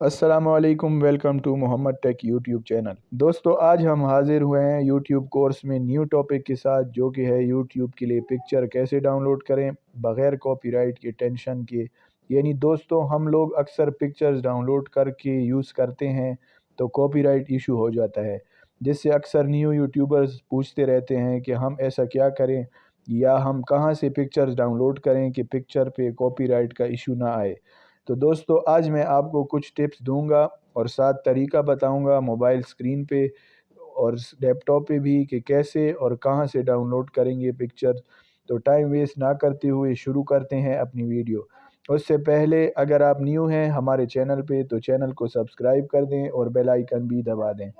السلام علیکم، welcome to Muhammad tech YouTube channel. دوستو، آج ہم حاضر ہوئے ہیں یوٹیوب کورس میں نیو ٹاپک کے ساتھ، جو کہ ہے یوٹیوب کے لیے پکچر کیسے ڈاؤن لوڈ کریں بغیر کاپی رائٹ کے ٹینشن کے۔ یعنی دوستو، ہم لوگ اکثر پکچرز ڈاؤن لوڈ کر کے یوز کرتے ہیں تو کاپی رائٹ ایشو ہو جاتا ہے، جس سے اکثر نیو یوٹیوبرز پوچھتے رہتے ہیں کہ ہم ایسا کیا کریں یا ہم کہاں سے پکچرز ڈاؤن لوڈ کریں کہ پکچر پہ کاپی رائٹ کا ایشو نہ آئے۔ تو دوستو، آج میں آپ کو کچھ ٹپس دوں گا اور ساتھ طریقہ بتاؤں گا موبائل سکرین پہ اور لیپ ٹاپ پہ بھی کہ کیسے اور کہاں سے ڈاؤن لوڈ کریں گے پکچر۔ تو ٹائم ویسٹ نہ کرتے ہوئے شروع کرتے ہیں اپنی ویڈیو۔ اس سے پہلے اگر آپ نیو ہیں ہمارے چینل پہ تو چینل کو سبسکرائب کر دیں اور بیل آئیکن بھی دبا دیں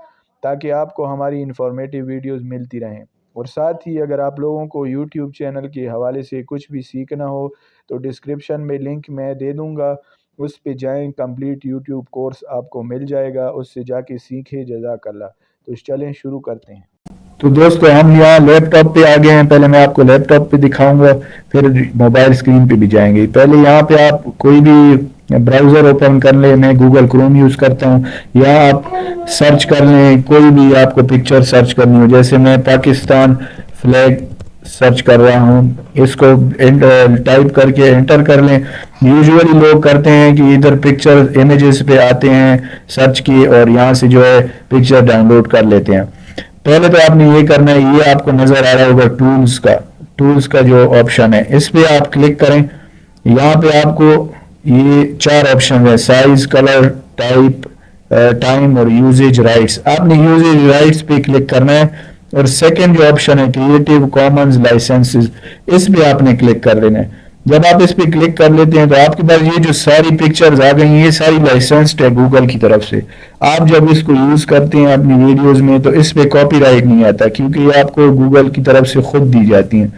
تاکہ آپ کو ہماری انفارمیٹیو ویڈیوز ملتی رہیں۔ اور ساتھ ہی اگر آپ لوگوں کو یوٹیوب چینل کے حوالے سے کچھ بھی سیکھنا ہو تو ڈسکرپشن میں لنک میں دے دوں گا۔ اس پہ جائیں، کمپلیٹ یوٹیوب کورس آپ کو مل جائے گا، اس سے جا کے سیکھے جزاک اللہ۔ تو چلیں، شروع کرتے ہیں۔ تو دوستو، ہم یہاں لیپ ٹاپ پہ آگے ہیں۔ پہلے میں آپ کو لیپ ٹاپ پہ دکھاؤں گا، پھر موبائل سکرین پہ بھی جائیں گے۔ پہلے یہاں پہ آپ کوئی بھی براؤزر اوپن کر لیں، میں گوگل کروم یوز کرتا ہوں۔ یا آپ سرچ کر لیں، کوئی بھی آپ کو پکچر سرچ کرنی ہو۔ جیسے میں پاکستان فلیگ سرچ کر رہا ہوں، اس کو ٹائپ کر کے انٹر کر لیں۔ یوزولی لوگ کرتے ہیں کہ ادھر پکچر امیجز پہ آتے ہیں، سرچ کی اور یہاں سے جو ہے پکچر ڈاؤن لوڈ کر لیتے ہیں۔ پہلے تو آپ نے یہ کرنا ہے، یہ آپ کو نظر آ رہا ہوگا ٹولز کا۔ ٹولز کا جو آپشن ہے، اس پہ آپ کلک کریں۔ یہاں پہ آپ کو یہ چار آپشن ہے سائز کلر ٹائپ ٹائم اور یوزیج رائٹس آپ نے یوزیج رائٹس پہ کلک کرنا ہے۔ اور سیکنڈ جو آپشن ہے کریٹیو کامنز لائسنسز اس پہ آپ نے کلک کر لینا ہے۔ جب آپ اس پہ کلک کر لیتے ہیں تو آپ کے پاس یہ جو ساری پکچرز آ گئی ہیں یہ ساری لائسنسڈ ہے گوگل کی طرف سے۔ آپ جب اس کو یوز کرتے ہیں اپنی ویڈیوز میں تو اس پہ کاپی رائٹ نہیں آتا، کیونکہ یہ آپ کو گوگل کی طرف سے خود دی جاتی ہیں۔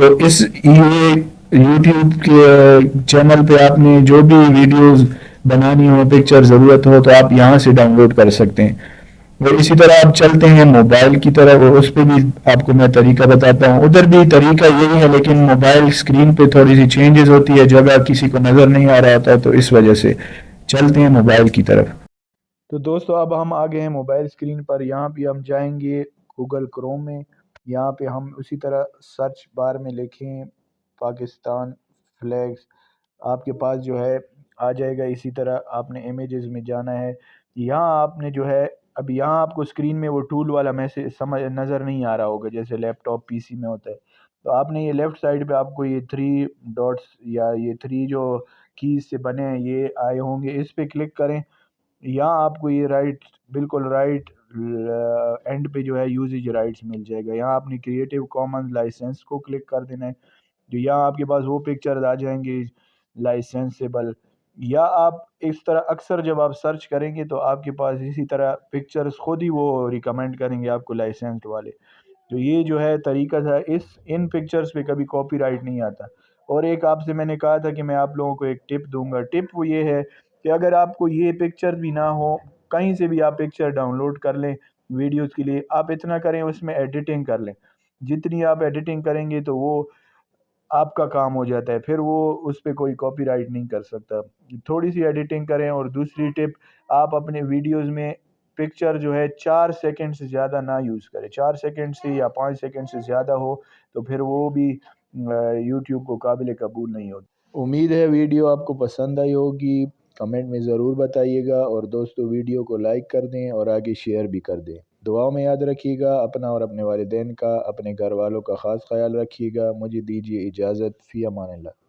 تو اس یہ یوٹیوب کے چینل پہ آپ نے جو بھی ویڈیوز بنانی ہو پکچر ضرورت ہو تو آپ یہاں سے ڈاؤن لوڈ کر سکتے ہیں۔ اور اسی طرح آپ چلتے ہیں، موبائل کی طرف اور اس پہ بھی آپ کو میں طریقہ بتاتا ہوں۔ ادھر بھی طریقہ یہی ہے، لیکن موبائل سکرین پہ تھوڑی سی چینجز ہوتی ہے۔ جگہ کسی کو نظر نہیں آ رہا ہوتا تو اس وجہ سے چلتے ہیں موبائل کی طرف۔ تو دوستو، اب ہم آگے ہیں موبائل سکرین پر۔ یہاں پہ ہم جائیں گے گوگل کروم میں۔ یہاں پہ ہم اسی طرح سرچ بار میں لکھیں پاکستان فلیگز آپ کے پاس جو ہے، آ جائے گا۔ اسی طرح آپ نے امیجز میں جانا ہے۔ یہاں آپ نے جو ہے اب یہاں آپ کو اسکرین میں وہ ٹول والا میسج سمجھ نظر نہیں آ رہا ہوگا، جیسے لیپ ٹاپ پی سی میں ہوتا ہے۔ تو آپ نے یہ لیفٹ سائڈ پہ آپ کو یہ تھری ڈاٹس یا یہ تھری جو کیز سے بنے ہیں، یہ آئے ہوں گے۔ اس پہ کلک کریں۔ یہاں آپ کو یہ رائٹ بالکل رائٹ اینڈ پہ جو ہے یوزیج رائٹس مل جائے گا۔ یہاں آپ نے کریٹیو کامن لائسنس کو کلک کر دینا ہے۔ جو یہاں آپ کے پاس وہ پکچرز آ جائیں گے لائسنسیبل یا آپ اس طرح اکثر جب آپ سرچ کریں گے تو آپ کے پاس اسی طرح پکچرز خود ہی وہ ریکمینڈ کریں گے آپ کو لائسنسڈ والے۔ تو یہ جو ہے طریقہ تھا، اس، ان پکچرز پہ کبھی کاپی رائٹ نہیں آتا۔ اور ایک آپ سے میں نے کہا تھا کہ میں آپ لوگوں کو ایک ٹپ دوں گا۔ ٹپ وہ یہ ہے کہ اگر آپ کو یہ پکچر بھی نہ ہو، کہیں سے بھی آپ پکچر ڈاؤن لوڈ کر لیں ویڈیوز کے لیے، آپ اتنا کریں اس میں ایڈیٹنگ کر لیں۔ جتنی آپ ایڈیٹنگ کریں گے تو وہ آپ کا کام ہو جاتا ہے، پھر وہ اس پہ کوئی کاپی رائٹ نہیں کر سکتا۔ تھوڑی سی ایڈیٹنگ کریں اور دوسری ٹپ آپ اپنے ویڈیوز میں پکچر جو ہے چار سیکنڈ سے زیادہ نہ یوز کریں۔ چار سیکنڈ سے یا پانچ سیکنڈ سے زیادہ ہو تو پھر وہ بھی یوٹیوب کو قابل قبول نہیں ہوتا۔ امید ہے ویڈیو آپ کو پسند آئی ہوگی۔ کمنٹ میں ضرور بتائیے گا اور دوستو ویڈیو کو لائک کر دیں اور آگے شیئر بھی کر دیں۔ دعاؤں میں یاد رکھیے گا، اپنا اور اپنے والدین کا، اپنے گھر والوں کا خاص خیال رکھیے گا۔ مجھے دیجیے اجازت، فی امان اللہ۔